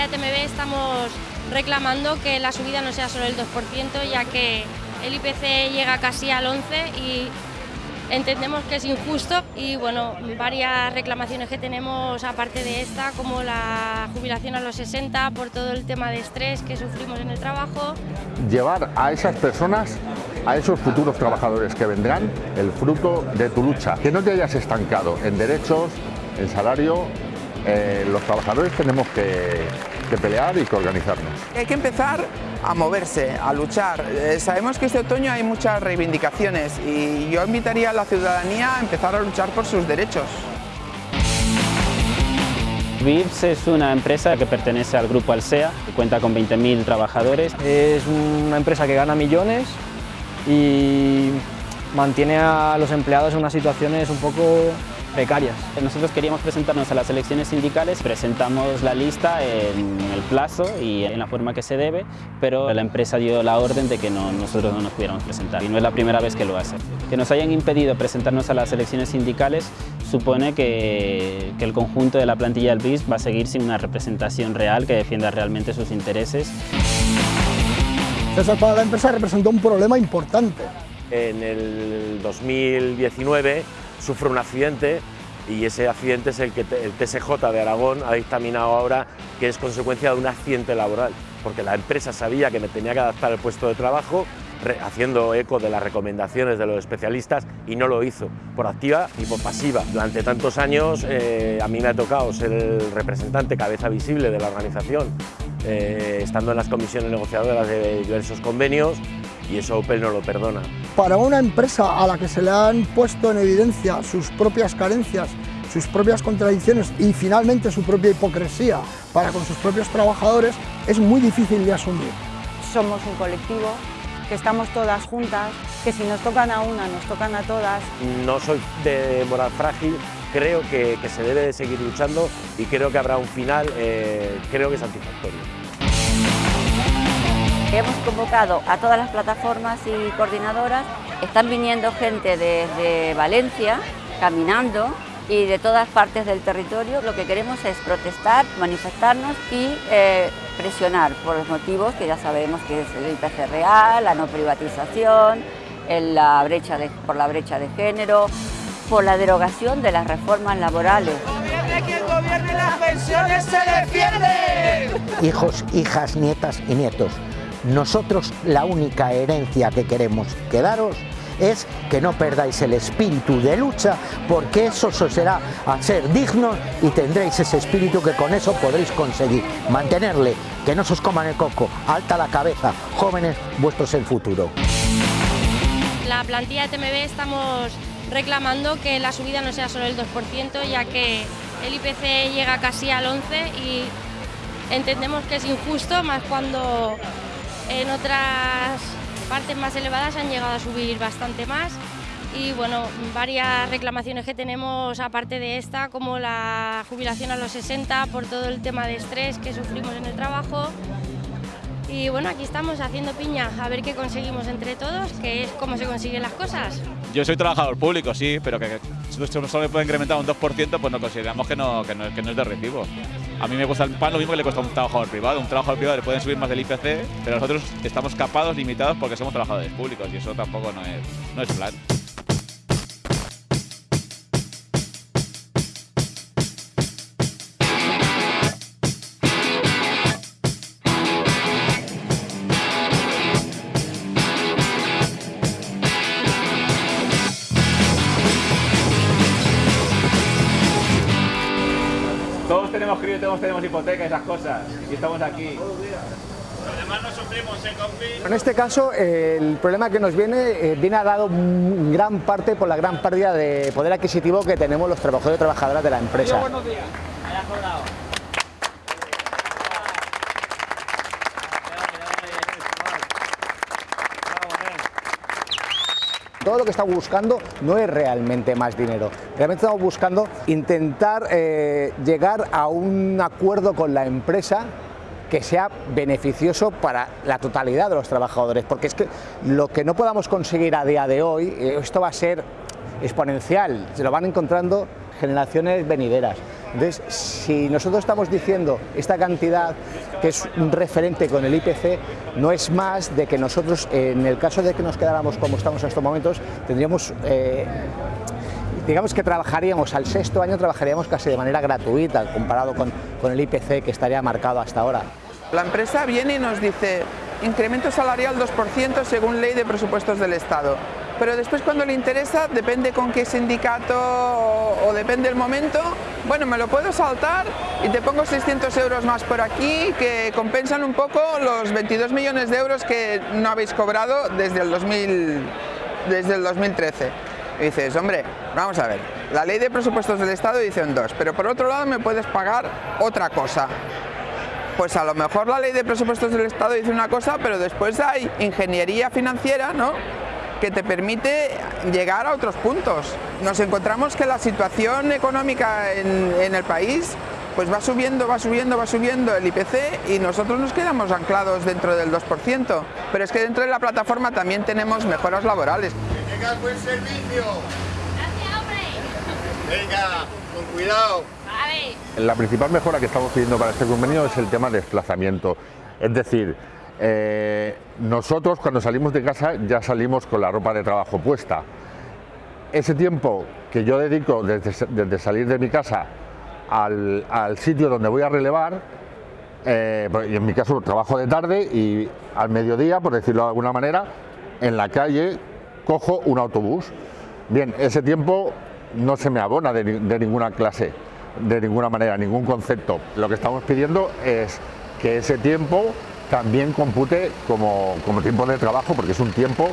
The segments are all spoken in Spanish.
plantilla de TMB estamos reclamando que la subida no sea solo el 2%, ya que el IPC llega casi al 11% y entendemos que es injusto y bueno, varias reclamaciones que tenemos aparte de esta, como la jubilación a los 60 por todo el tema de estrés que sufrimos en el trabajo. Llevar a esas personas a esos futuros trabajadores que vendrán el fruto de tu lucha, que no te hayas estancado en derechos, en salario, eh, los trabajadores tenemos que, que pelear y que organizarnos. Hay que empezar a moverse, a luchar. Eh, sabemos que este otoño hay muchas reivindicaciones y yo invitaría a la ciudadanía a empezar a luchar por sus derechos. VIPS es una empresa que pertenece al grupo Alsea, que cuenta con 20.000 trabajadores. Es una empresa que gana millones y mantiene a los empleados en unas situaciones un poco precarias. Nosotros queríamos presentarnos a las elecciones sindicales, presentamos la lista en el plazo y en la forma que se debe, pero la empresa dio la orden de que no, nosotros no nos pudiéramos presentar y no es la primera vez que lo hace. Que nos hayan impedido presentarnos a las elecciones sindicales supone que, que el conjunto de la plantilla del BIS va a seguir sin una representación real que defienda realmente sus intereses. Eso para la empresa representó un problema importante. En el 2019 sufre un accidente y ese accidente es el que el TSJ de Aragón ha dictaminado ahora que es consecuencia de un accidente laboral, porque la empresa sabía que me tenía que adaptar el puesto de trabajo haciendo eco de las recomendaciones de los especialistas y no lo hizo, por activa y por pasiva. Durante tantos años eh, a mí me ha tocado ser el representante, cabeza visible de la organización, eh, estando en las comisiones negociadoras de diversos convenios y eso Opel no lo perdona. Para una empresa a la que se le han puesto en evidencia sus propias carencias, sus propias contradicciones y finalmente su propia hipocresía para con sus propios trabajadores, es muy difícil de asumir. Somos un colectivo, que estamos todas juntas, que si nos tocan a una, nos tocan a todas. No soy de moral frágil, creo que, que se debe de seguir luchando y creo que habrá un final, eh, creo que satisfactorio. Hemos convocado a todas las plataformas y coordinadoras, están viniendo gente desde Valencia, caminando y de todas partes del territorio. Lo que queremos es protestar, manifestarnos y eh, presionar por los motivos que ya sabemos que es el IPC real, la no privatización, la brecha por la brecha de género, por la derogación de las reformas laborales. Hijos, hijas, nietas y nietos nosotros la única herencia que queremos quedaros es que no perdáis el espíritu de lucha, porque eso os será a ser dignos y tendréis ese espíritu que con eso podréis conseguir mantenerle, que no se os coman el coco, alta la cabeza, jóvenes, vuestro es el futuro. La plantilla de TMB estamos reclamando que la subida no sea solo el 2%, ya que el IPC llega casi al 11% y entendemos que es injusto, más cuando en otras partes más elevadas han llegado a subir bastante más y bueno, varias reclamaciones que tenemos aparte de esta, como la jubilación a los 60 por todo el tema de estrés que sufrimos en el trabajo. Y bueno, aquí estamos haciendo piña, a ver qué conseguimos entre todos, que es cómo se consiguen las cosas. Yo soy trabajador público, sí, pero que solo puede incrementar un 2%, pues no consideramos que no, que no, que no es de recibo. A mí me cuesta el pan lo mismo que le cuesta a un trabajador privado. Un trabajador privado le pueden subir más del IPC, pero nosotros estamos capados, limitados, porque somos trabajadores públicos y eso tampoco no es, no es plan. Todos tenemos hipoteca, esas cosas. Y estamos aquí. Además no sufrimos en En este caso, el problema que nos viene eh, viene a dado gran parte por la gran pérdida de poder adquisitivo que tenemos los trabajadores y trabajadoras de la empresa. buenos días. Todo lo que estamos buscando no es realmente más dinero, realmente estamos buscando intentar eh, llegar a un acuerdo con la empresa que sea beneficioso para la totalidad de los trabajadores, porque es que lo que no podamos conseguir a día de hoy, eh, esto va a ser exponencial, se lo van encontrando generaciones venideras. Entonces, si nosotros estamos diciendo esta cantidad que es un referente con el IPC, no es más de que nosotros, en el caso de que nos quedáramos como estamos en estos momentos, tendríamos eh, digamos que trabajaríamos al sexto año, trabajaríamos casi de manera gratuita comparado con, con, el IPC que estaría marcado hasta ahora. La empresa viene y nos dice incremento salarial 2% según ley de presupuestos del Estado. Pero después cuando le interesa, depende con qué sindicato o, depende el momento, bueno, me lo puedo saltar y te pongo 600 euros más por aquí que compensan un poco los 22 millones de euros que no habéis cobrado desde el, 2000, desde el 2013. Y dices, hombre, vamos a ver, la ley de presupuestos del Estado dice un 2, pero por otro lado me puedes pagar otra cosa. Pues a lo mejor la ley de presupuestos del Estado dice una cosa, pero después hay ingeniería financiera, ¿no? Que te permite llegar a otros puntos. Nos encontramos que la situación económica en, en, el país pues va subiendo, va subiendo, va subiendo el IPC y nosotros nos quedamos anclados dentro del 2%. Pero es que dentro de la plataforma también tenemos mejoras laborales. Que tengas buen servicio. Gracias, hombre. Venga, con cuidado. Vale. La principal mejora que estamos pidiendo para este convenio es el tema de desplazamiento. Es decir, eh, nosotros cuando salimos de casa ya salimos con la ropa de trabajo puesta. Ese tiempo que yo dedico desde, salir de mi casa al, sitio donde voy a relevar, eh, y en mi caso trabajo de tarde y al mediodía, por decirlo de alguna manera, en la calle cojo un autobús. Bien, ese tiempo no se me abona de ninguna clase, de ninguna manera, ningún concepto. Lo que estamos pidiendo es que ese tiempo también compute como, como, tiempo de trabajo, porque es un tiempo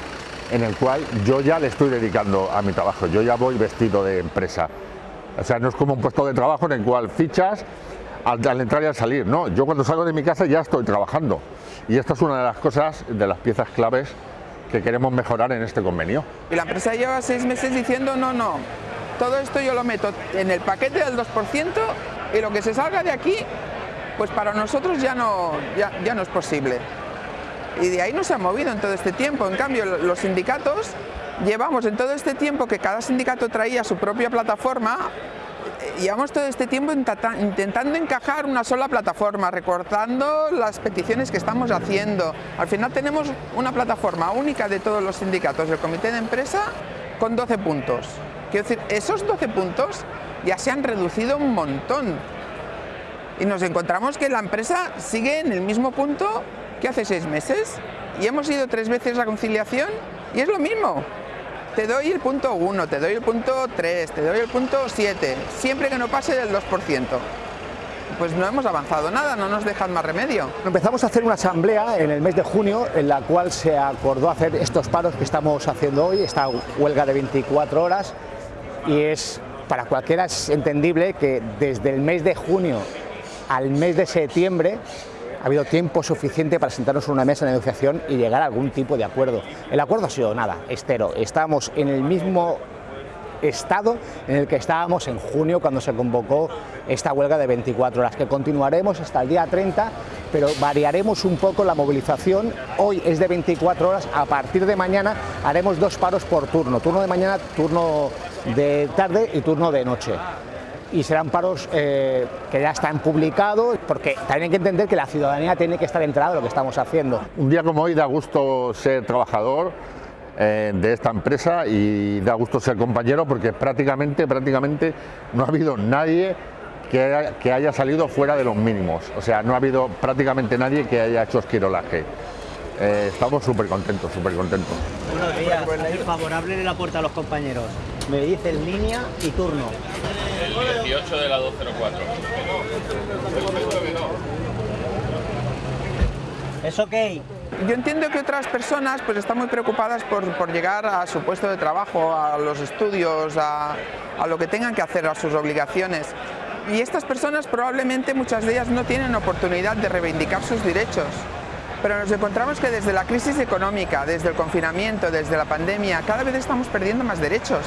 en el cual yo ya le estoy dedicando a mi trabajo, yo ya voy vestido de empresa. O sea, no es como un puesto de trabajo en el cual fichas al, al entrar y al salir, no, yo cuando salgo de mi casa ya estoy trabajando. Y esta es una de las cosas, de las piezas claves que queremos mejorar en este convenio. Y la empresa lleva seis meses diciendo, no, no, todo esto yo lo meto en el paquete del 2% y lo que se salga de aquí pues para nosotros ya no, ya, no es posible. Y de ahí no se ha movido en todo este tiempo. En cambio, los sindicatos llevamos en todo este tiempo que cada sindicato traía su propia plataforma, eh, llevamos todo este tiempo intentando encajar una sola plataforma, recortando las peticiones que estamos haciendo. Al final tenemos una plataforma única de todos los sindicatos del comité de empresa con 12 puntos. Quiero decir, esos 12 puntos ya se han reducido un montón y nos encontramos que la empresa sigue en el mismo punto que hace seis meses y hemos ido tres veces a conciliación y es lo mismo. Te doy el punto 1, te doy el punto 3, te doy el punto 7, siempre que no pase del 2%. Pues no hemos avanzado nada, no nos dejan más remedio. Empezamos a hacer una asamblea en el mes de junio en la cual se acordó hacer estos paros que estamos haciendo hoy, esta huelga de 24 horas y es para cualquiera es entendible que desde el mes de junio al mes de septiembre ha habido tiempo suficiente para sentarnos en una mesa de negociación y llegar a algún tipo de acuerdo. El acuerdo ha sido nada, estero. Estamos en el mismo estado en el que estábamos en junio cuando se convocó esta huelga de 24 horas, que continuaremos hasta el día 30, pero variaremos un poco la movilización. Hoy es de 24 horas, a partir de mañana haremos dos paros por turno, turno de mañana, turno de tarde y turno de noche y serán paros eh, que ya están publicados, porque también hay que entender que la ciudadanía tiene que estar enterada de lo que estamos haciendo. Un día como hoy da gusto ser trabajador eh, de esta empresa y da gusto ser compañero porque prácticamente, prácticamente no ha habido nadie que haya, que haya salido fuera de los mínimos, o sea, no ha habido prácticamente nadie que haya hecho esquirolaje. Eh, estamos súper contentos, súper contentos. Buenos días, favorable en la puerta a los compañeros. Me dicen línea y turno. 18 de la 204. ¿Es ok? Yo entiendo que otras personas pues están muy preocupadas por, por llegar a su puesto de trabajo, a los estudios, a, a lo que tengan que hacer, a sus obligaciones. Y estas personas probablemente muchas de ellas no tienen oportunidad de reivindicar sus derechos. Pero nos encontramos que desde la crisis económica, desde el confinamiento, desde la pandemia, cada vez estamos perdiendo más derechos.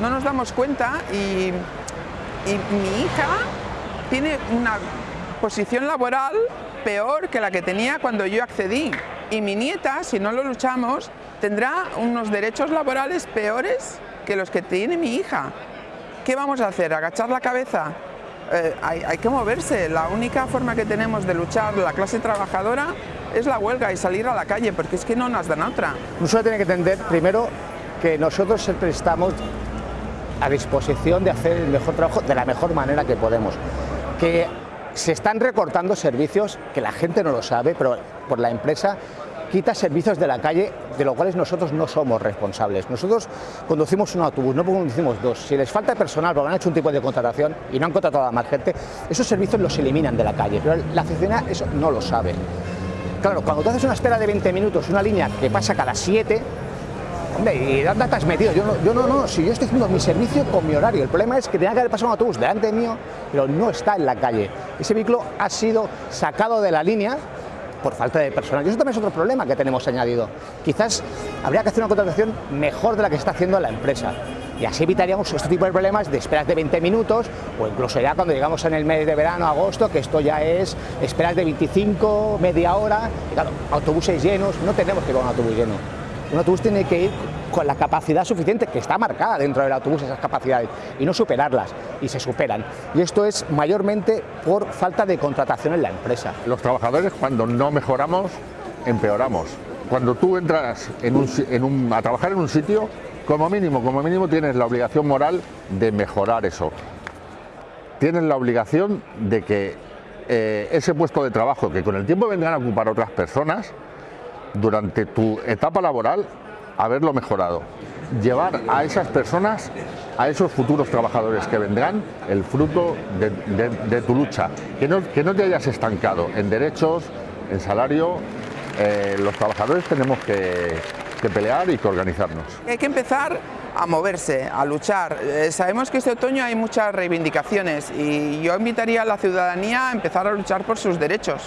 No nos damos cuenta y, mi hija tiene una posición laboral peor que la que tenía cuando yo accedí. Y mi nieta, si no lo luchamos, tendrá unos derechos laborales peores que los que tiene mi hija. ¿Qué vamos a hacer? ¿Agachar la cabeza? eh, hay que moverse. La única forma que tenemos de luchar la clase trabajadora es la huelga y salir a la calle, porque es que no nos dan otra. Nosotros tiene que entender primero que nosotros siempre estamos a disposición de hacer el mejor trabajo de la mejor manera que podemos. Que se están recortando servicios que la gente no lo sabe, pero por la empresa quita servicios de la calle de los cuales nosotros no somos responsables. Nosotros conducimos un autobús, no conducimos dos. Si les falta personal porque han hecho un tipo de contratación y no han contratado a más gente, esos servicios los eliminan de la calle, pero la ciudadanía eso no lo sabe. Claro, cuando tú haces una espera de 20 minutos, una línea que pasa cada 7, hombre, ¿y dónde estás metido? Yo no, yo no, no, si yo estoy haciendo mi servicio con mi horario. El problema es que tenía que haber pasado un autobús delante mío, pero no está en la calle. Ese vehículo ha sido sacado de la línea por falta de personal. Y eso también es otro problema que tenemos añadido. Quizás habría que hacer una contratación mejor de la que está haciendo la empresa. Y así evitaríamos este tipo de problemas de esperas de 20 minutos o incluso ya cuando llegamos en el mes de verano, agosto, que esto ya es esperas de 25, media hora. Y claro, autobuses llenos, no tenemos que ir con un autobús lleno. Un autobús tiene que ir con la capacidad suficiente que está marcada dentro del autobús esas capacidades y no superarlas y se superan y esto es mayormente por falta de contratación en la empresa. Los trabajadores cuando no mejoramos empeoramos. Cuando tú entras a trabajar en un sitio, como mínimo, como mínimo tienes la obligación moral de mejorar eso. Tienes la obligación de que eh, ese puesto de trabajo que con el tiempo vendrán a ocupar otras personas, durante tu etapa laboral haberlo mejorado. Llevar a esas personas, a esos futuros trabajadores que vendrán, el fruto de, tu lucha. Que no, que no, te hayas estancado en derechos, en salario. Eh, los trabajadores tenemos que, que, pelear y que organizarnos. Hay que empezar a moverse, a luchar. Eh, sabemos que este otoño hay muchas reivindicaciones y yo invitaría a la ciudadanía a empezar a luchar por sus derechos.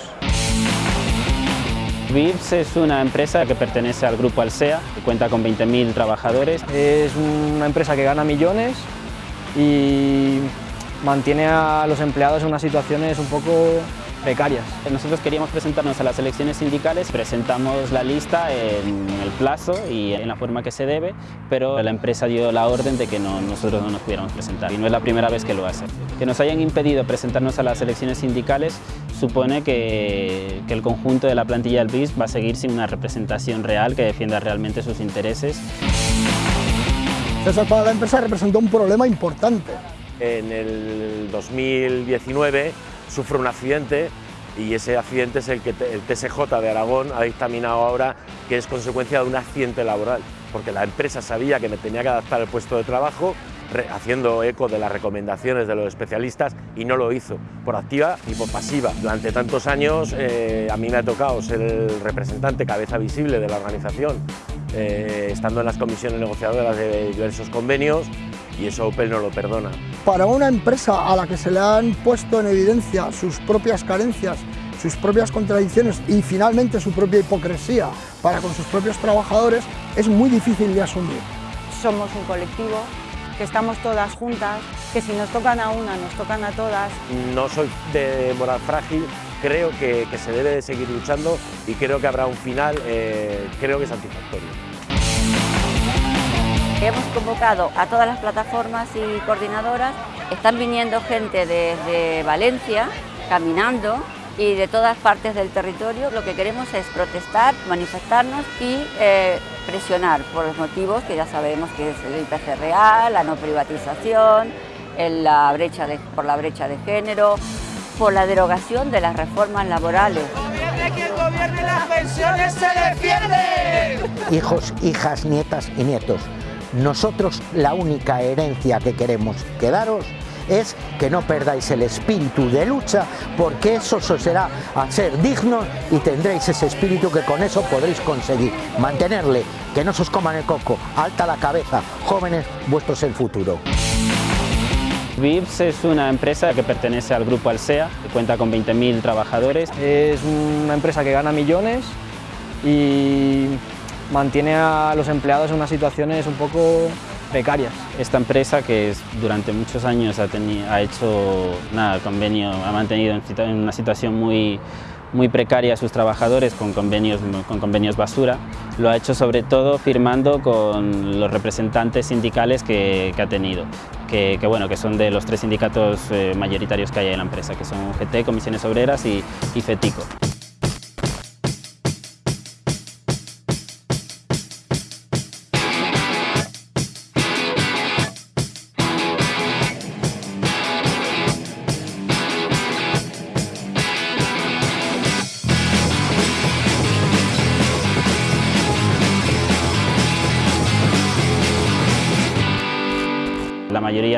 VIPS es una empresa que pertenece al grupo Alsea, que cuenta con 20.000 trabajadores. Es una empresa que gana millones y mantiene a los empleados en unas situaciones un poco precarias. Nosotros queríamos presentarnos a las elecciones sindicales, presentamos la lista en el plazo y en la forma que se debe, pero la empresa dio la orden de que no, nosotros no nos pudiéramos presentar y no es la primera vez que lo hace. Que nos hayan impedido presentarnos a las elecciones sindicales supone que, que el conjunto de la plantilla del BIS va a seguir sin una representación real que defienda realmente sus intereses. César para la empresa representó un problema importante. En el 2019 sufre un accidente y ese accidente es el que el TSJ de Aragón ha dictaminado ahora que es consecuencia de un accidente laboral, porque la empresa sabía que me tenía que adaptar el puesto de trabajo, haciendo eco de las recomendaciones de los especialistas y no lo hizo, por activa y por pasiva. Durante tantos años eh, a mí me ha tocado ser el representante, cabeza visible de la organización, eh, estando en las comisiones negociadoras de diversos convenios y eso Opel no lo perdona. Para una empresa a la que se le han puesto en evidencia sus propias carencias, sus propias contradicciones y finalmente su propia hipocresía para con sus propios trabajadores, es muy difícil de asumir. Somos un colectivo, que estamos todas juntas, que si nos tocan a una, nos tocan a todas. No soy de moral frágil, creo que, que se debe de seguir luchando y creo que habrá un final, eh, creo que satisfactorio. Hemos convocado a todas las plataformas y coordinadoras, están viniendo gente desde Valencia, caminando, y de todas partes del territorio. Lo que queremos es protestar, manifestarnos y eh, presionar por los motivos que ya sabemos que es el IPC real, la no privatización, la brecha por la brecha de género, por la derogación de las reformas laborales. el gobierno y las pensiones se defienden. Hijos, hijas, nietas y nietos, nosotros la única herencia que queremos quedaros es que no perdáis el espíritu de lucha porque eso os será a ser dignos y tendréis ese espíritu que con eso podréis conseguir mantenerle, que no se os coman el coco, alta la cabeza, jóvenes, vuestro es el futuro. VIPS es una empresa que pertenece al grupo Alsea, que cuenta con 20.000 trabajadores. Es una empresa que gana millones y mantiene a los empleados en unas situaciones un poco precarias. Esta empresa que durante muchos años ha, hecho nada, convenio, ha mantenido en una situación muy, muy precaria a sus trabajadores con convenios, con convenios basura, lo ha hecho sobre todo firmando con los representantes sindicales que, ha tenido, que, que, bueno, que son de los tres sindicatos eh, mayoritarios que hay en la empresa, que son UGT, Comisiones Obreras y, y FETICO.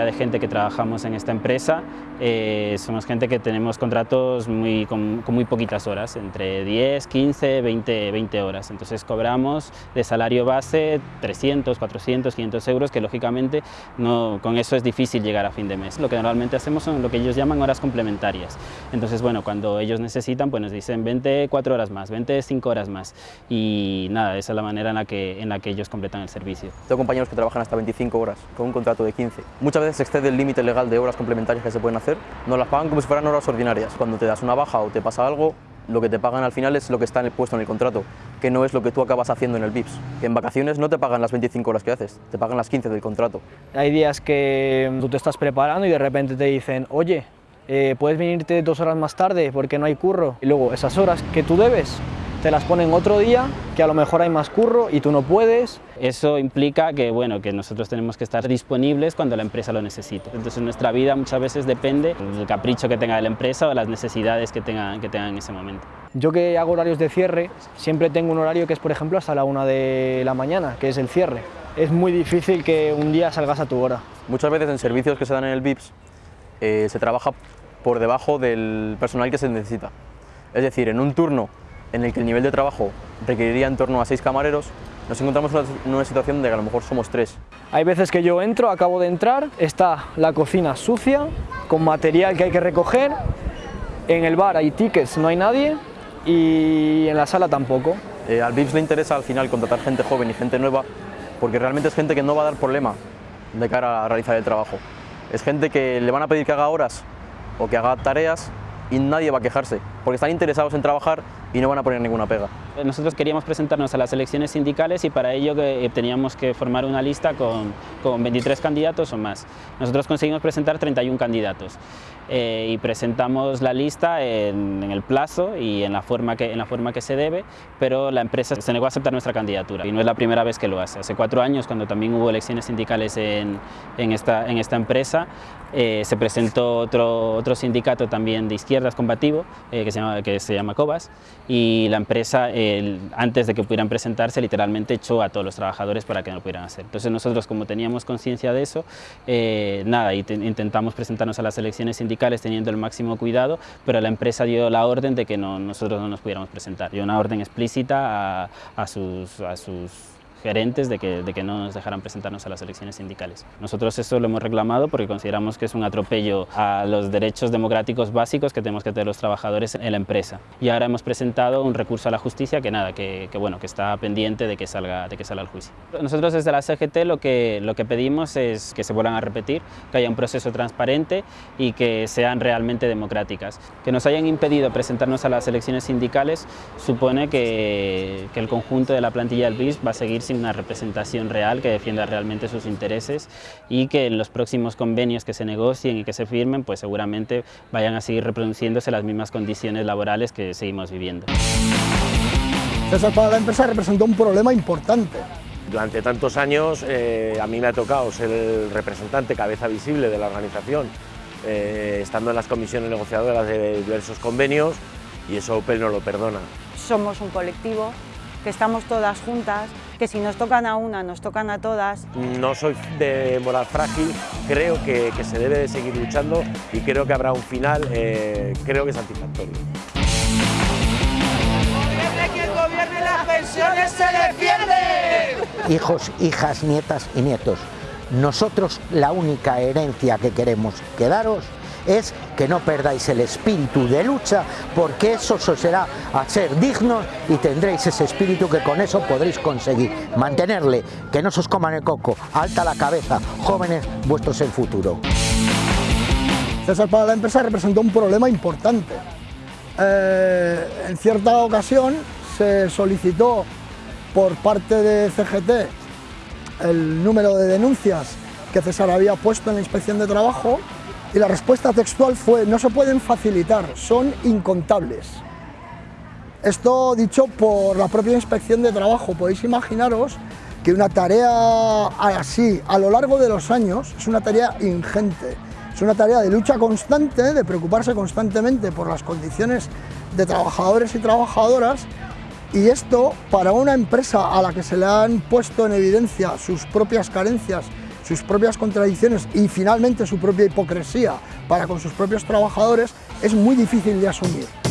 De gente que trabajamos en esta empresa eh, somos gente que tenemos contratos muy, con, con, muy poquitas horas, entre 10, 15, 20, 20 horas. Entonces cobramos de salario base 300, 400, 500 euros, que lógicamente no, con eso es difícil llegar a fin de mes. Lo que normalmente hacemos son lo que ellos llaman horas complementarias. Entonces, bueno, cuando ellos necesitan, pues nos dicen 20 4 horas más, 20 5 horas más. Y nada, esa es la manera en la que, en la que ellos completan el servicio. Tengo compañeros que trabajan hasta 25 horas con un contrato de 15 muchas veces se excede el límite legal de horas complementarias que se pueden hacer, nos las pagan como si fueran horas ordinarias. Cuando te das una baja o te pasa algo, lo que te pagan al final es lo que está en el puesto en el contrato, que no es lo que tú acabas haciendo en el VIPS. En vacaciones no te pagan las 25 horas que haces, te pagan las 15 del contrato. Hay días que tú te estás preparando y de repente te dicen, oye, eh, puedes venirte dos horas más tarde porque no hay curro. Y luego esas horas que tú debes, te las ponen otro día, que a lo mejor hay más curro y tú no puedes. Eso implica que, bueno, que nosotros tenemos que estar disponibles cuando la empresa lo necesite. Entonces nuestra vida muchas veces depende del capricho que tenga la empresa o de las necesidades que tengan que tenga en ese momento. Yo que hago horarios de cierre, siempre tengo un horario que es, por ejemplo, hasta la una de la mañana, que es el cierre. Es muy difícil que un día salgas a tu hora. Muchas veces en servicios que se dan en el VIPS eh, se trabaja por debajo del personal que se necesita. Es decir, en un turno en el que el nivel de trabajo requeriría en torno a seis camareros, nos encontramos en una situación de que a lo mejor somos tres. Hay veces que yo entro, acabo de entrar, está la cocina sucia, con material que hay que recoger, en el bar hay tickets, no hay nadie, y en la sala tampoco. Eh, al VIPS le interesa al final contratar gente joven y gente nueva, porque realmente es gente que no va a dar problema de cara a realizar el trabajo. Es gente que le van a pedir que haga horas o que haga tareas y nadie va a quejarse, porque están interesados en trabajar y no van a poner ninguna pega. Nosotros queríamos presentarnos a las elecciones sindicales y para ello que, teníamos que formar una lista con, con 23 candidatos o más. Nosotros conseguimos presentar 31 candidatos eh, y presentamos la lista en, en, el plazo y en la, forma que, en la forma que se debe, pero la empresa se negó a aceptar nuestra candidatura y no es la primera vez que lo hace. Hace cuatro años, cuando también hubo elecciones sindicales en, en, esta, en esta empresa, eh, se presentó otro, otro sindicato también de izquierdas combativo, eh, que, se llama, que se llama COBAS, y la empresa, antes de que pudieran presentarse, literalmente echó a todos los trabajadores para que no lo pudieran hacer. Entonces nosotros, como teníamos conciencia de eso, eh, nada, y te, intentamos presentarnos a las elecciones sindicales teniendo el máximo cuidado, pero la empresa dio la orden de que no, nosotros no nos pudiéramos presentar. Dio una orden explícita a sus gerentes de que, de que no nos dejaran presentarnos a las elecciones sindicales. Nosotros eso lo hemos reclamado porque consideramos que es un atropello a los derechos democráticos básicos que tenemos que tener los trabajadores en la empresa. Y ahora hemos presentado un recurso a la justicia que nada, que, que bueno, que está pendiente de que salga, de que salga al juicio. Nosotros desde la CGT lo que, lo que pedimos es que se vuelvan a repetir, que haya un proceso transparente y que sean realmente democráticas. Que nos hayan impedido presentarnos a las elecciones sindicales supone que, que el conjunto de la plantilla del BIS va a seguir sin una representación real que defienda realmente sus intereses y que en los próximos convenios que se negocien y que se firmen, pues seguramente vayan a seguir reproduciéndose las mismas condiciones laborales que seguimos viviendo. César, para la empresa representó un problema importante. Durante tantos años eh, a mí me ha tocado ser el representante, cabeza visible de la organización, eh, estando en las comisiones negociadoras de diversos convenios y eso Opel no lo perdona. Somos un colectivo que estamos todas juntas, que si nos tocan a una, nos tocan a todas. No soy de moral frágil, creo que, que se debe de seguir luchando y creo que habrá un final, eh, creo que satisfactorio. Desde que gobierne las pensiones se defiende. Hijos, hijas, nietas y nietos, nosotros la única herencia que queremos quedaros es que no perdáis el espíritu de lucha, porque eso os hará a ser dignos y tendréis ese espíritu que con eso podréis conseguir mantenerle, que no se os coman el coco, alta la cabeza, jóvenes, vuestro es el futuro. César, para la empresa representó un problema importante. eh, en cierta ocasión se solicitó por parte de CGT el número de denuncias que César había puesto en la inspección de trabajo y la respuesta textual fue no se pueden facilitar, son incontables. Esto dicho por la propia inspección de trabajo, podéis imaginaros que una tarea así a lo largo de los años es una tarea ingente, es una tarea de lucha constante, de preocuparse constantemente por las condiciones de trabajadores y trabajadoras. Y esto para una empresa a la que se le han puesto en evidencia sus propias carencias, sus propias contradicciones y finalmente su propia hipocresía para con sus propios trabajadores es muy difícil de asumir.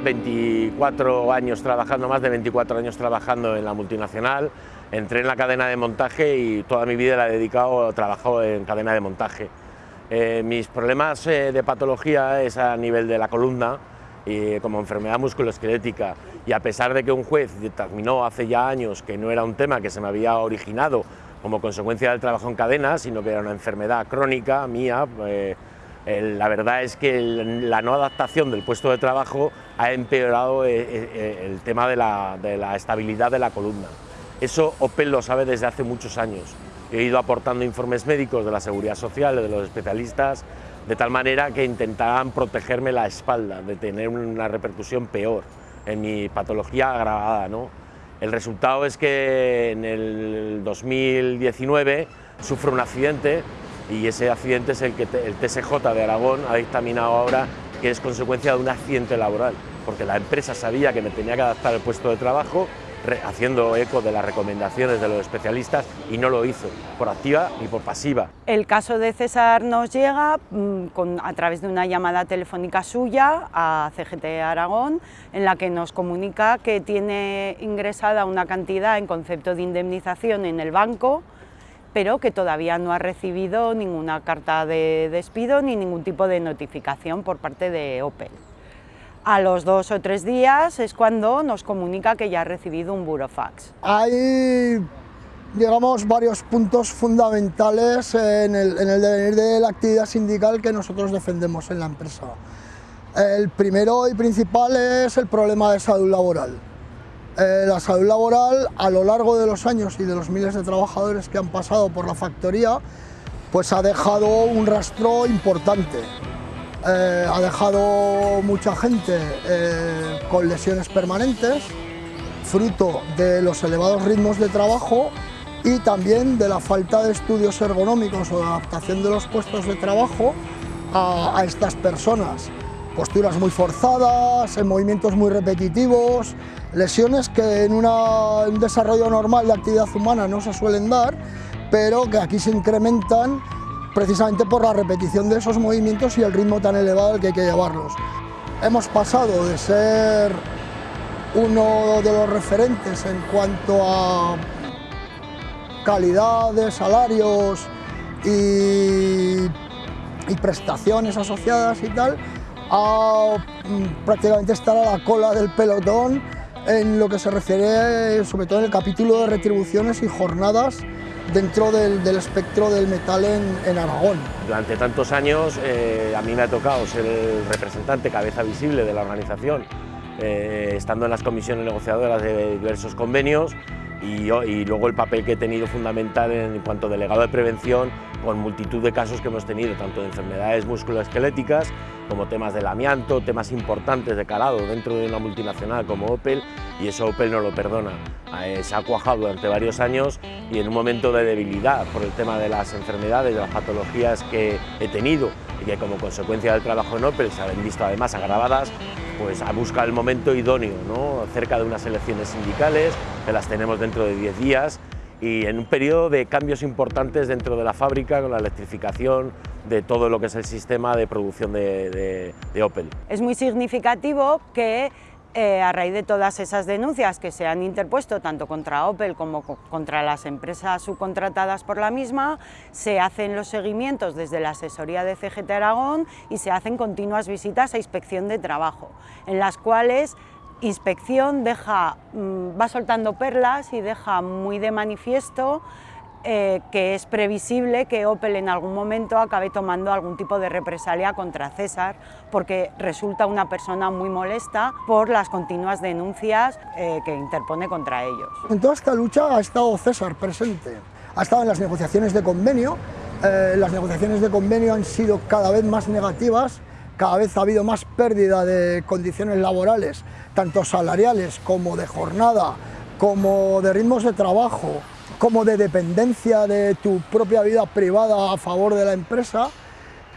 Ya 24 años trabajando, más de 24 años trabajando en la multinacional. Entré en la cadena de montaje y toda mi vida la he dedicado a trabajar en cadena de montaje. Eh, mis problemas eh, de patología es a nivel de la columna, y como enfermedad musculoesquelética. Y a pesar de que un juez determinó hace ya años que no era un tema que se me había originado como consecuencia del trabajo en cadena, sino que era una enfermedad crónica mía, eh, la verdad es que la no adaptación del puesto de trabajo ha empeorado eh, eh, el tema de la, de la estabilidad de la columna. Eso Opel lo sabe desde hace muchos años. He ido aportando informes médicos de la Seguridad Social, de los especialistas, de tal manera que intentaban protegerme la espalda, de tener una repercusión peor en mi patología agravada. ¿no? El resultado es que en el 2019 sufro un accidente y ese accidente es el que el TSJ de Aragón ha dictaminado ahora que es consecuencia de un accidente laboral, porque la empresa sabía que me tenía que adaptar el puesto de trabajo, haciendo eco de las recomendaciones de los especialistas y no lo hizo, por activa y por pasiva. El caso de César nos llega mm, a través de una llamada telefónica suya a CGT Aragón, en la que nos comunica que tiene ingresada una cantidad en concepto de indemnización en el banco, pero que todavía no ha recibido ninguna carta de despido ni ningún tipo de notificación por parte de Opel. A los dos o tres días es cuando nos comunica que ya ha recibido un burofax. Hay, varios puntos fundamentales en el devenir de la actividad sindical que nosotros defendemos en la empresa. El primero y principal es el problema de salud laboral. Eh, la salud laboral, a lo largo de los años y de los miles de trabajadores que han pasado por la factoría, pues ha dejado un rastro importante. Eh, ha dejado mucha gente eh, con lesiones permanentes, fruto de los elevados ritmos de trabajo y también de la falta de estudios ergonómicos o de adaptación de los puestos de trabajo a, a estas personas. Posturas muy forzadas, en movimientos muy repetitivos, lesiones que en un desarrollo normal de actividad humana no se suelen dar, pero que aquí se incrementan precisamente por la repetición de esos movimientos y el ritmo tan elevado al que hay que llevarlos. Hemos pasado de ser uno de los referentes en cuanto a calidad de salarios y prestaciones asociadas y tal, a mm, prácticamente estar a la cola del pelotón en lo que se refiere sobre todo en el capítulo de retribuciones y jornadas dentro del, espectro del metal en, en Aragón. Durante tantos años eh, a mí me ha tocado ser el representante, cabeza visible de la organización, eh, estando en las comisiones negociadoras de diversos convenios y, luego el papel que he tenido fundamental en cuanto a delegado de prevención con multitud de casos que hemos tenido, tanto de enfermedades musculoesqueléticas como temas del amianto, temas importantes de calado dentro de una multinacional como Opel y eso Opel no lo perdona. Eh, se ha cuajado durante varios años y en un momento de debilidad por el tema de las enfermedades, de las patologías que he tenido y que como consecuencia del trabajo en Opel se han visto además agravadas, pues ha buscado el momento idóneo, ¿no? cerca de unas elecciones sindicales, que las tenemos dentro de 10 días, y en un periodo de cambios importantes dentro de la fábrica, con la electrificación de todo lo que es el sistema de producción de Opel. Es muy significativo que Eh, a raíz de todas esas denuncias que se han interpuesto tanto contra Opel como contra las empresas subcontratadas por la misma, se hacen los seguimientos desde la asesoría de CGT Aragón y se hacen continuas visitas a inspección de trabajo, en las cuales inspección deja, mm, va soltando perlas y deja muy de manifiesto eh, que es previsible que Opel en algún momento acabe tomando algún tipo de represalia contra César porque resulta una persona muy molesta por las continuas denuncias eh, que interpone contra ellos. En toda esta lucha ha estado César presente, ha estado en las negociaciones de convenio, eh, las negociaciones de convenio han sido cada vez más negativas, cada vez ha habido más pérdida de condiciones laborales, tanto salariales como de jornada, como de ritmos de trabajo, como de dependencia de tu propia vida privada a favor de la empresa.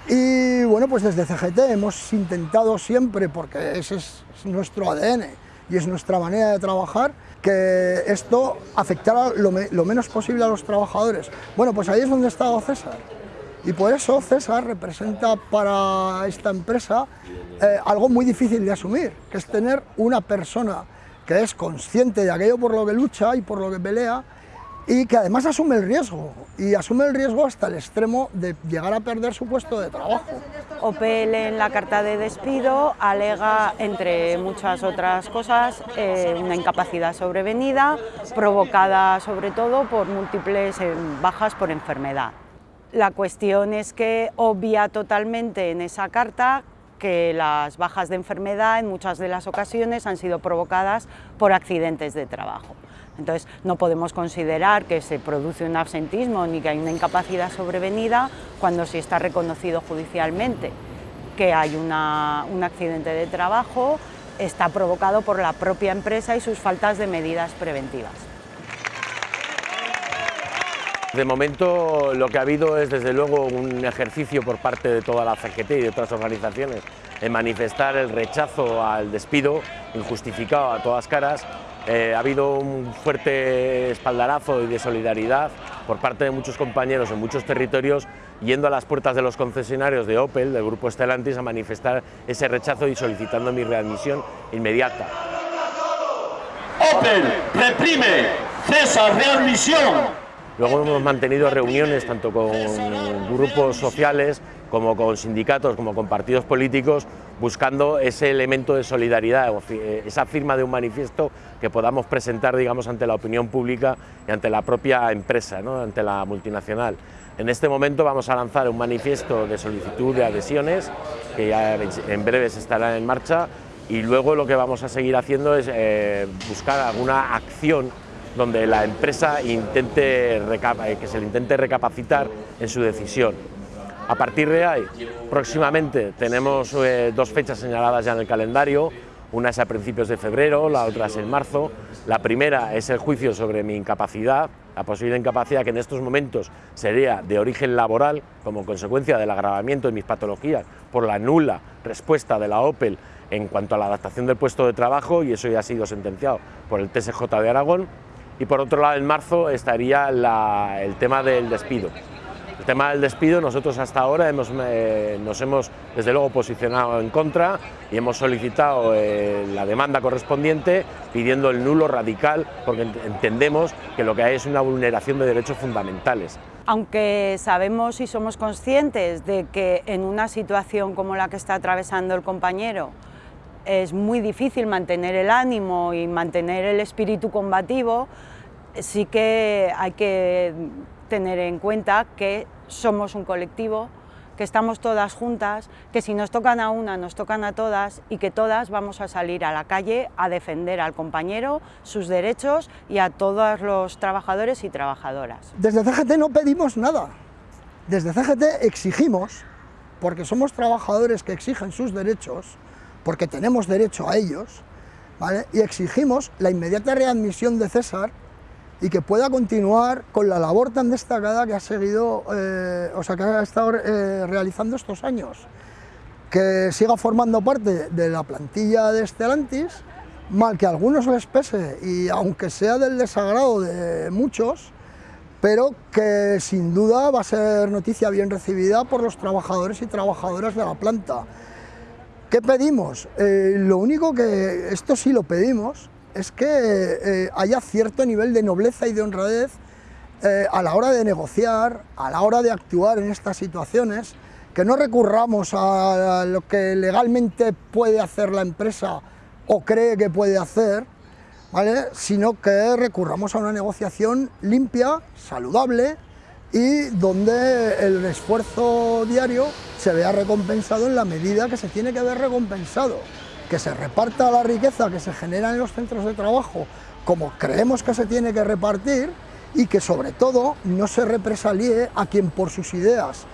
Y bueno, pues desde CGT hemos intentado siempre, porque ese es nuestro ADN y es nuestra manera de trabajar, que esto afectara lo, menos posible a los trabajadores. Bueno, pues ahí es donde ha estado César. Y por eso César representa para esta empresa eh, algo muy difícil de asumir, que es tener una persona que es consciente de aquello por lo que lucha y por lo que pelea, y que además asume el riesgo, y asume el riesgo hasta el extremo de llegar a perder su puesto de trabajo. Opel en la carta de despido alega, entre muchas otras cosas, eh, una incapacidad sobrevenida, provocada sobre todo por múltiples eh, bajas por enfermedad. La cuestión es que obvia totalmente en esa carta que las bajas de enfermedad en muchas de las ocasiones han sido provocadas por accidentes de trabajo. Entonces, no podemos considerar que se produce un absentismo ni que hay una incapacidad sobrevenida cuando sí está reconocido judicialmente que hay un accidente de trabajo, está provocado por la propia empresa y sus faltas de medidas preventivas. De momento lo que ha habido es desde luego un ejercicio por parte de toda la CGT y de otras organizaciones en manifestar el rechazo al despido injustificado a todas caras eh, ha habido un fuerte espaldarazo y de solidaridad por parte de muchos compañeros en muchos territorios yendo a las puertas de los concesionarios de Opel, del grupo Stellantis, a manifestar ese rechazo y solicitando mi readmisión inmediata. Opel reprime, César readmisión. Luego hemos mantenido reuniones tanto con grupos sociales como con sindicatos, como con partidos políticos, buscando ese elemento de solidaridad, eh, esa firma de un manifiesto que podamos presentar digamos, ante la opinión pública y ante la propia empresa, ¿no? ante la multinacional. En este momento vamos a lanzar un manifiesto de solicitud de adhesiones, que ya en breve estará en marcha, y luego lo que vamos a seguir haciendo es eh, buscar alguna acción donde la empresa intente, eh, que se le intente recapacitar en su decisión. A partir de ahí, próximamente tenemos eh, dos fechas señaladas ya en el calendario, una es a principios de febrero, la otra es en marzo. La primera es el juicio sobre mi incapacidad, la posible incapacidad que en estos momentos sería de origen laboral como consecuencia del agravamiento de mis patologías por la nula respuesta de la OPEL en cuanto a la adaptación del puesto de trabajo y eso ya ha sido sentenciado por el TSJ de Aragón. Y por otro lado, en marzo estaría el tema del despido. El tema del despido, nosotros hasta ahora hemos, eh, nos hemos desde luego posicionado en contra y hemos solicitado eh, la demanda correspondiente pidiendo el nulo radical porque entendemos que lo que hay es una vulneración de derechos fundamentales. Aunque sabemos y somos conscientes de que en una situación como la que está atravesando el compañero es muy difícil mantener el ánimo y mantener el espíritu combativo, sí que hay que tener en cuenta que somos un colectivo, que estamos todas juntas, que si nos tocan a una, nos tocan a todas y que todas vamos a salir a la calle a defender al compañero, sus derechos y a todos los trabajadores y trabajadoras. Desde CGT no pedimos nada, desde CGT exigimos, porque somos trabajadores que exigen sus derechos, porque tenemos derecho a ellos, y exigimos la inmediata readmisión de César y que pueda continuar con la labor tan destacada que ha seguido, eh, o sea, que ha estado eh, realizando estos años. Que siga formando parte de la plantilla de Stellantis, mal que a algunos les pese y aunque sea del desagrado de muchos, pero que sin duda va a ser noticia bien recibida por los trabajadores y trabajadoras de la planta ¿Qué pedimos? Eh, lo único que, esto sí lo pedimos, es que eh, haya cierto nivel de nobleza y de honradez eh, a la hora de negociar, a la hora de actuar en estas situaciones, que no recurramos a lo que legalmente puede hacer la empresa o cree que puede hacer, ¿vale? sino que recurramos a una negociación limpia, saludable y donde el esfuerzo diario se vea recompensado en la medida que se tiene que ver recompensado, que se reparta la riqueza que se genera en los centros de trabajo como creemos que se tiene que repartir y que sobre todo no se represalie a quien por sus ideas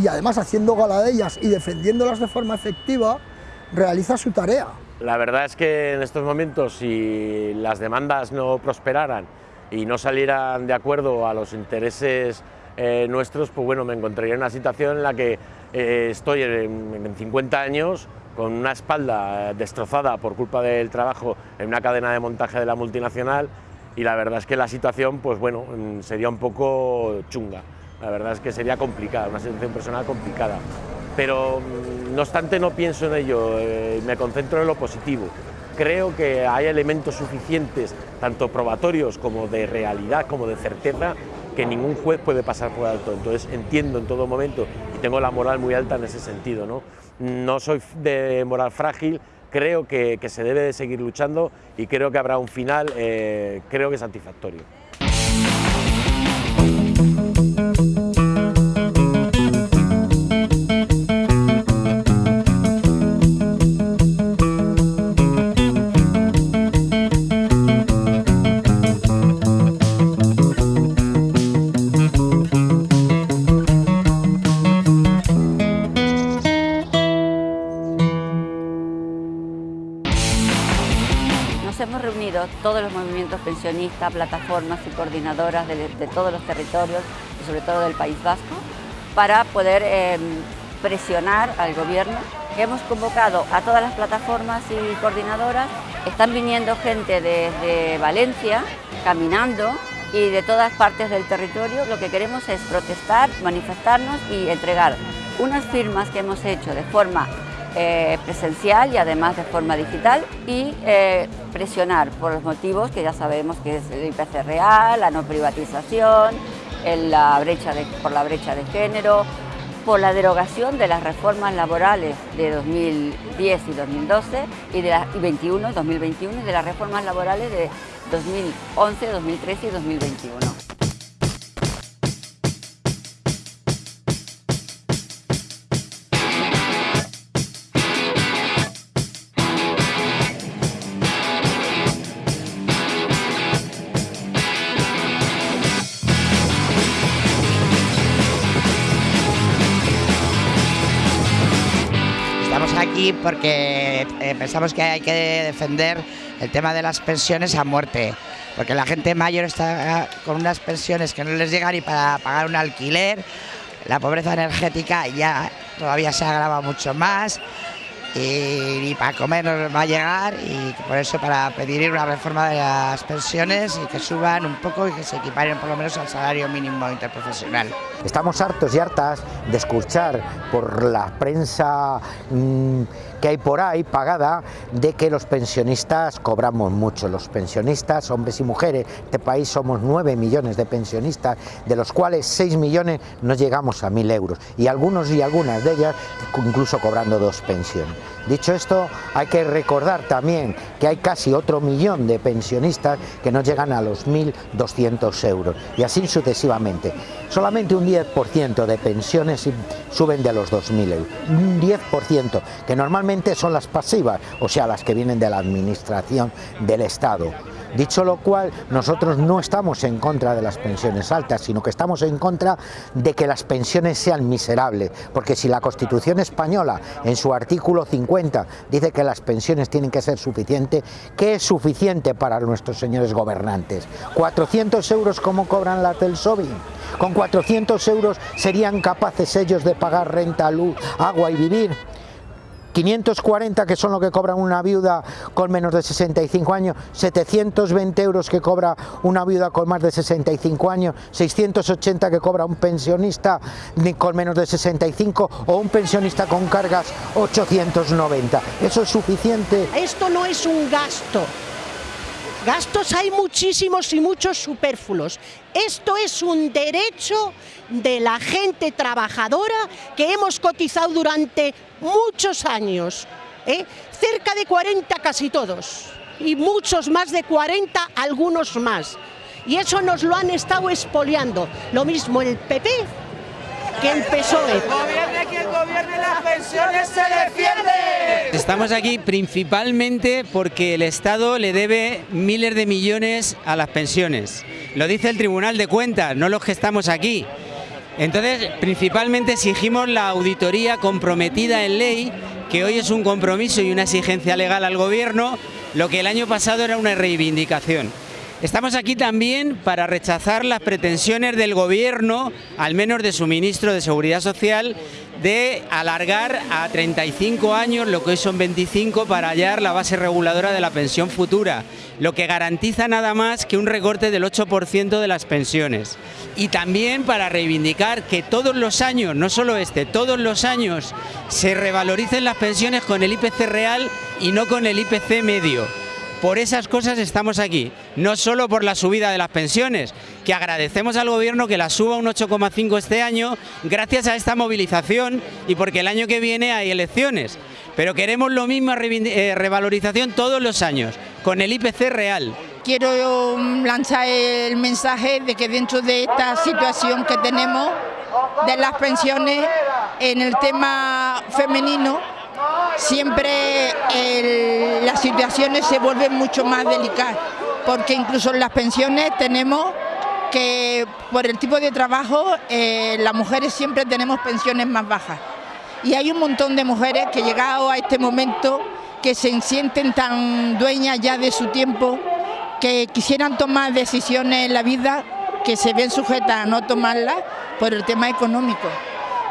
y además haciendo gala de ellas y defendiéndolas de forma efectiva, realiza su tarea. La verdad es que en estos momentos, si las demandas no prosperaran y no salieran de acuerdo a los intereses eh, nuestros, pues bueno, me encontraría en una situación en la que eh, estoy en, 50 años con una espalda destrozada por culpa del trabajo en una cadena de montaje de la multinacional y la verdad es que la situación, pues bueno, mm, sería un poco chunga. La verdad es que sería complicada, una situación personal complicada. Pero mm, no obstante no pienso en ello, eh, me concentro en lo positivo. Creo que hay elementos suficientes, tanto probatorios como de realidad, como de certeza, que ningún juez puede pasar por alto. Entonces entiendo en todo momento y tengo la moral muy alta en ese sentido. No, no soy de moral frágil, creo que, se debe de seguir luchando y creo que habrá un final, eh, creo que satisfactorio. Pensionistas, plataformas y coordinadoras de, todos los territorios y sobre todo del País Vasco para poder em, presionar al gobierno. Hemos convocado a todas las plataformas y coordinadoras, están viniendo gente desde Valencia caminando y de todas partes del territorio. Lo que queremos es protestar, manifestarnos y entregar unas firmas que hemos hecho de forma eh, presencial y además de forma digital y eh, presionar por los motivos que ya sabemos que es el IPC real, la no privatización, la brecha por la brecha de género, por la derogación de las reformas laborales de 2010 y 2012 y de la, y 21, 2021 y de las reformas laborales de 2011, 2013 y 2021. Porque eh, pensamos que hay que defender el tema de las pensiones a muerte, porque la gente mayor está con unas pensiones que no les llegan ni para pagar un alquiler, la pobreza energética ya todavía se agrava mucho más y para comer nos va a llegar y por eso para pedir una reforma de las pensiones y que suban un poco y que se equiparen por lo menos al salario mínimo interprofesional. Estamos hartos y hartas de escuchar por la prensa mm, que hay por ahí pagada de que los pensionistas cobramos mucho. Los pensionistas, hombres y mujeres, este país somos 9 millones de pensionistas, de los cuales 6 millones no llegamos a 1.000 euros y algunos y algunas de ellas incluso cobrando dos pensiones. Dicho esto, hay que recordar también que hay casi otro millón de pensionistas que no llegan a los 1.200 euros y así sucesivamente. Solamente un 10% de pensiones suben de los 2.000 euros. Un 10% que normalmente son las pasivas, o sea, las que vienen de la administración del Estado. Dicho lo cual, nosotros no estamos en contra de las pensiones altas, sino que estamos en contra de que las pensiones sean miserables, porque si la Constitución española, en su artículo 50, dice que las pensiones tienen que ser suficientes, ¿qué es suficiente para nuestros señores gobernantes? ¿400 euros como cobran la del SOBI? ¿Con 400 euros serían capaces ellos de pagar renta, luz, agua y vivir? 540 que son lo que cobra una viuda con menos de 65 años, 720 euros que cobra una viuda con más de 65 años, 680 que cobra un pensionista con menos de 65 o un pensionista con cargas 890. ¿Eso es suficiente? Esto no es un gasto. Gastos hay muchísimos y muchos superfluos. Esto es un derecho de la gente trabajadora que hemos cotizado durante muchos años. ¿eh? Cerca de 40 casi todos. Y muchos más de 40, algunos más. Y eso nos lo han estado expoliando. Lo mismo el PP que el PSOE. Gobierne quien gobierne, las pensiones se defiende. Estamos aquí principalmente porque el Estado le debe miles de millones a las pensiones. Lo dice el Tribunal de Cuentas, no los que estamos aquí. Entonces, principalmente exigimos la auditoría comprometida en ley, que hoy es un compromiso y una exigencia legal al Gobierno, lo que el año pasado era una reivindicación. Estamos aquí también para rechazar las pretensiones del Gobierno, al menos de su ministro de Seguridad Social, de alargar a 35 años lo que hoy son 25 para hallar la base reguladora de la pensión futura, lo que garantiza nada más que un recorte del 8% de las pensiones. Y también para reivindicar que todos los años, no solo este, todos los años se revaloricen las pensiones con el IPC real y no con el IPC medio. Por esas cosas estamos aquí, no solo por la subida de las pensiones, que agradecemos al Gobierno que la suba un 8,5 este año gracias a esta movilización y porque el año que viene hay elecciones. Pero queremos lo mismo eh, revalorización todos los años, con el IPC real. Quiero lanzar el mensaje de que dentro de esta situación que tenemos de las pensiones en el tema femenino, siempre las situaciones se vuelven mucho más delicadas, porque incluso en las pensiones tenemos que por el tipo de trabajo eh, las mujeres siempre tenemos pensiones más bajas. Y hay un montón de mujeres que llegado a este momento que se sienten tan dueñas ya de su tiempo que quisieran tomar decisiones en la vida que se ven sujetas a no tomarlas por el tema económico.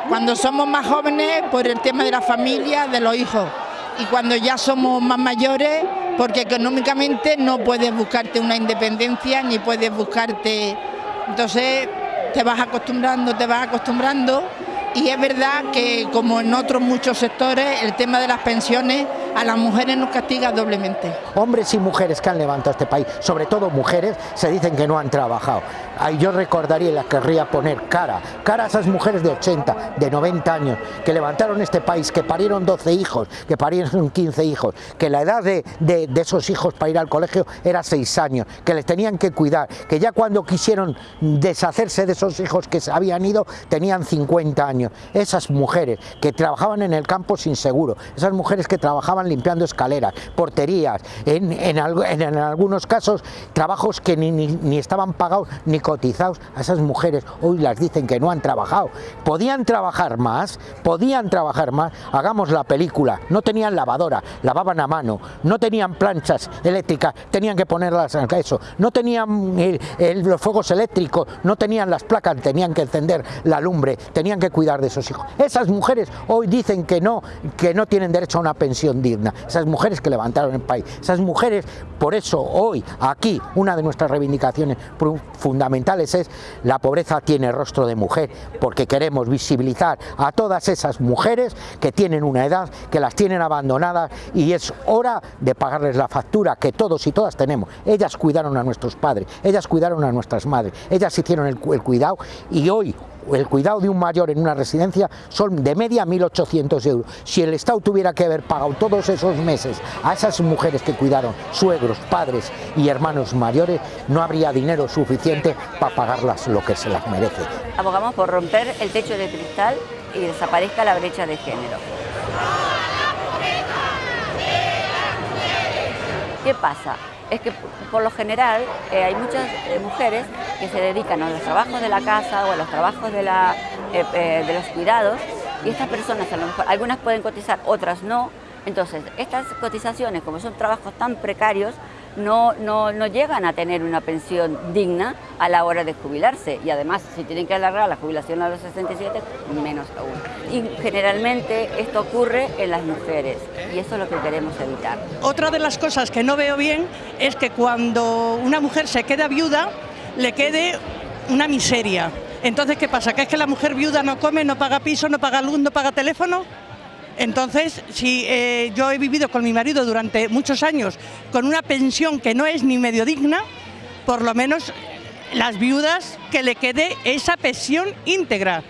Cuando somos más jóvenes, por el tema de la familia, de los hijos. Y cuando ya somos más mayores, porque económicamente no puedes buscarte una independencia ni puedes buscarte... Entonces te vas acostumbrando, te vas acostumbrando y es verdad que como en otros muchos sectores el tema de las pensiones a las mujeres nos castiga doblemente. Hombres y mujeres que han levantado este país, sobre todo mujeres, se dicen que no han trabajado. Yo recordaría y las querría poner cara, cara a esas mujeres de 80, de 90 años, que levantaron este país, que parieron 12 hijos, que parieron 15 hijos, que la edad de, de, esos hijos para ir al colegio era 6 años, que les tenían que cuidar, que ya cuando quisieron deshacerse de esos hijos que se habían ido, tenían 50 años. Esas mujeres que trabajaban en el campo sin seguro, esas mujeres que trabajaban limpiando escaleras, porterías, en, en, en algunos casos trabajos que ni, ni, ni, estaban pagados ni cotizados, a esas mujeres hoy las dicen que no han trabajado. Podían trabajar más, podían trabajar más, hagamos la película, no tenían lavadora, lavaban a mano, no tenían planchas eléctricas, tenían que ponerlas a eso, no tenían los fuegos eléctricos, no tenían las placas, tenían que encender la lumbre, tenían que cuidar de esos hijos. Esas mujeres hoy dicen que no, que no tienen derecho a una pensión digna. Esas mujeres que levantaron el país. Esas mujeres, por eso hoy, aquí, una de nuestras reivindicaciones fundamentales es la pobreza tiene rostro de mujer, porque queremos visibilizar a todas esas mujeres que tienen una edad, que las tienen abandonadas y es hora de pagarles la factura que todos y todas tenemos. Ellas cuidaron a nuestros padres, ellas cuidaron a nuestras madres, ellas hicieron el, cuidado y hoy el cuidado de un mayor en una residencia son de media 1.800 euros. Si el Estado tuviera que haber pagado todos esos meses a esas mujeres que cuidaron, suegros, padres y hermanos mayores, no habría dinero suficiente para pagarlas lo que se las merece. Abogamos por romper el techo de cristal y desaparezca la brecha de género. ¿Qué pasa? Es que por lo general eh, hay muchas eh, mujeres que se dedican a los trabajos de la casa o a los trabajos de, la, eh, de los cuidados y estas personas a lo mejor, algunas pueden cotizar, otras no. Entonces, estas cotizaciones, como son trabajos tan precarios, no, no, llegan a tener una pensión digna a la hora de jubilarse y además si tienen que alargar la jubilación a los 67, menos aún. Y generalmente esto ocurre en las mujeres y eso es lo que queremos evitar. Otra de las cosas que no veo bien es que cuando una mujer se queda viuda, le quede una miseria. Entonces, ¿qué pasa? ¿Que es que la mujer viuda no come, no paga piso, no paga luz, no paga teléfono? Entonces, si eh, yo he vivido con mi marido durante muchos años con una pensión que no es ni medio digna, por lo menos las viudas que le quede esa pensión íntegra.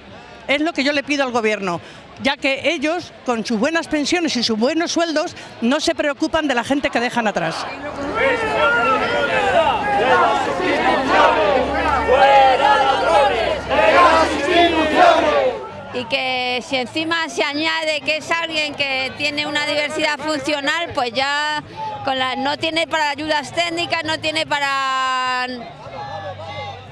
Es lo que yo le pido al gobierno, ya que ellos, con sus buenas pensiones y sus buenos sueldos, no se preocupan de la gente que dejan atrás. Y que si encima se añade que es alguien que tiene una diversidad funcional, pues ya con la, no tiene para ayudas técnicas, no tiene para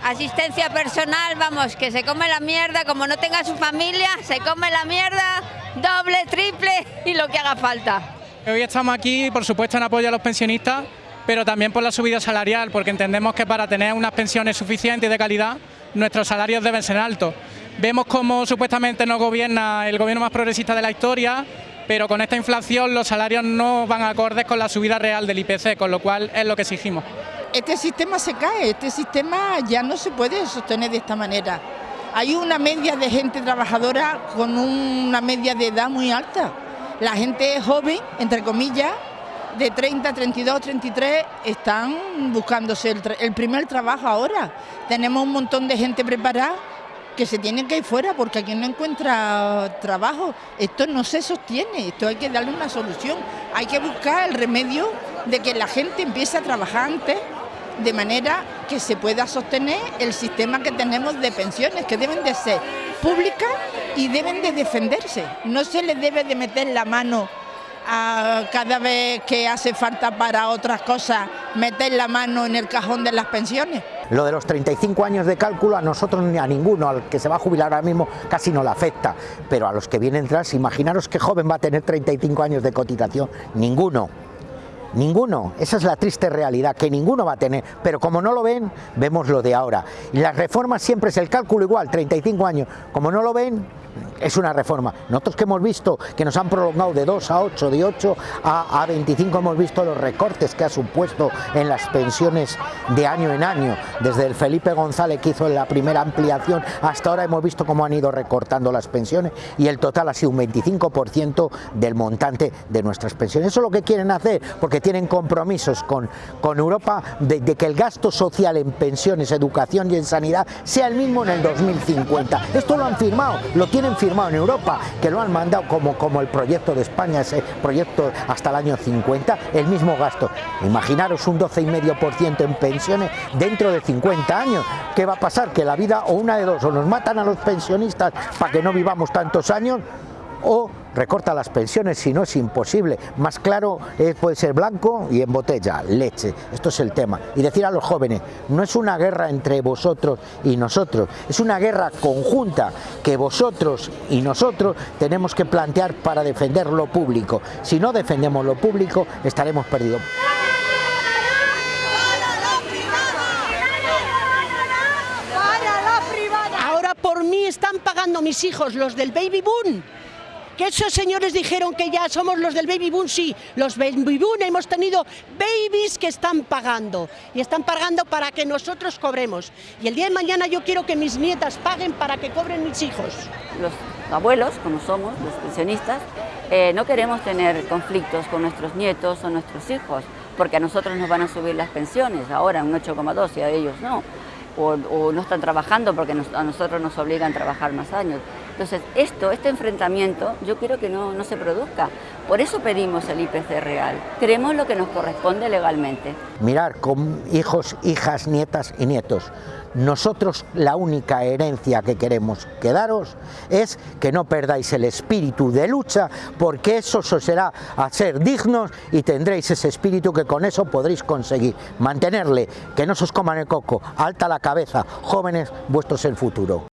asistencia personal, vamos, que se come la mierda, como no tenga su familia, se come la mierda, doble, triple y lo que haga falta. Hoy estamos aquí, por supuesto, en apoyo a los pensionistas, pero también por la subida salarial, porque entendemos que para tener unas pensiones suficientes y de calidad, nuestros salarios deben ser altos. Vemos cómo supuestamente nos gobierna el gobierno más progresista de la historia, pero con esta inflación los salarios no van acordes con la subida real del IPC, con lo cual es lo que exigimos. Este sistema se cae, este sistema ya no se puede sostener de esta manera. Hay una media de gente trabajadora con una media de edad muy alta. La gente joven, entre comillas, de 30, 32, 33, están buscándose el, el primer trabajo ahora. Tenemos un montón de gente preparada que se tienen que ir fuera porque aquí no encuentra trabajo. Esto no se sostiene, esto hay que darle una solución. Hay que buscar el remedio de que la gente empiece a trabajar antes de manera que se pueda sostener el sistema que tenemos de pensiones, que deben de ser públicas y deben de defenderse. No se les debe de meter la mano a cada vez que hace falta para otras cosas, meter la mano en el cajón de las pensiones. Lo de los 35 años de cálculo a nosotros ni a ninguno, al que se va a jubilar ahora mismo casi no le afecta, pero a los que vienen tras, imaginaros qué joven va a tener 35 años de cotización, ninguno. Ninguno, esa es la triste realidad, que ninguno va a tener, pero como no lo ven, vemos lo de ahora. Y las reformas siempre es el cálculo igual, 35 años, como no lo ven, es una reforma. Nosotros que hemos visto que nos han prolongado de 2 a 8, de 8 a, a 25, hemos visto los recortes que ha supuesto en las pensiones de año en año. Desde el Felipe González que hizo la primera ampliación hasta ahora hemos visto cómo han ido recortando las pensiones y el total ha sido un 25% del montante de nuestras pensiones. Eso es lo que quieren hacer porque tienen compromisos con, con Europa de, de que el gasto social en pensiones, educación y en sanidad sea el mismo en el 2050. Esto lo han firmado, lo tienen firmado en Europa, que lo han mandado como, como el proyecto de España, ese proyecto hasta el año 50, el mismo gasto. Imaginaros un 12,5% en pensiones dentro de 50 años. ¿Qué va a pasar? Que la vida o una de dos, o nos matan a los pensionistas para que no vivamos tantos años, o recorta las pensiones, si no es imposible. Más claro eh, puede ser blanco y en botella, leche. Esto es el tema. Y decir a los jóvenes, no es una guerra entre vosotros y nosotros, es una guerra conjunta que vosotros y nosotros tenemos que plantear para defender lo público. Si no defendemos lo público, estaremos perdidos. Ahora por mí están pagando mis hijos, los del baby boom. Que esos señores dijeron que ya somos los del baby boom, sí, los baby boom hemos tenido babies que están pagando y están pagando para que nosotros cobremos. Y el día de mañana yo quiero que mis nietas paguen para que cobren mis hijos. Los abuelos, como somos, los pensionistas, eh, no queremos tener conflictos con nuestros nietos o nuestros hijos, porque a nosotros nos van a subir las pensiones, ahora un 8,2 y a ellos no. O, no están trabajando porque a nosotros nos obligan a trabajar más años. Entonces, esto, este enfrentamiento, yo quiero que no, no se produzca. Por eso pedimos el IPC real. Queremos lo que nos corresponde legalmente. Mirar con hijos, hijas, nietas y nietos. Nosotros la única herencia que queremos quedaros es que no perdáis el espíritu de lucha, porque eso os será a ser dignos y tendréis ese espíritu que con eso podréis conseguir mantenerle, que no se os coman el coco, alta la cabeza, jóvenes, vuestro es el futuro.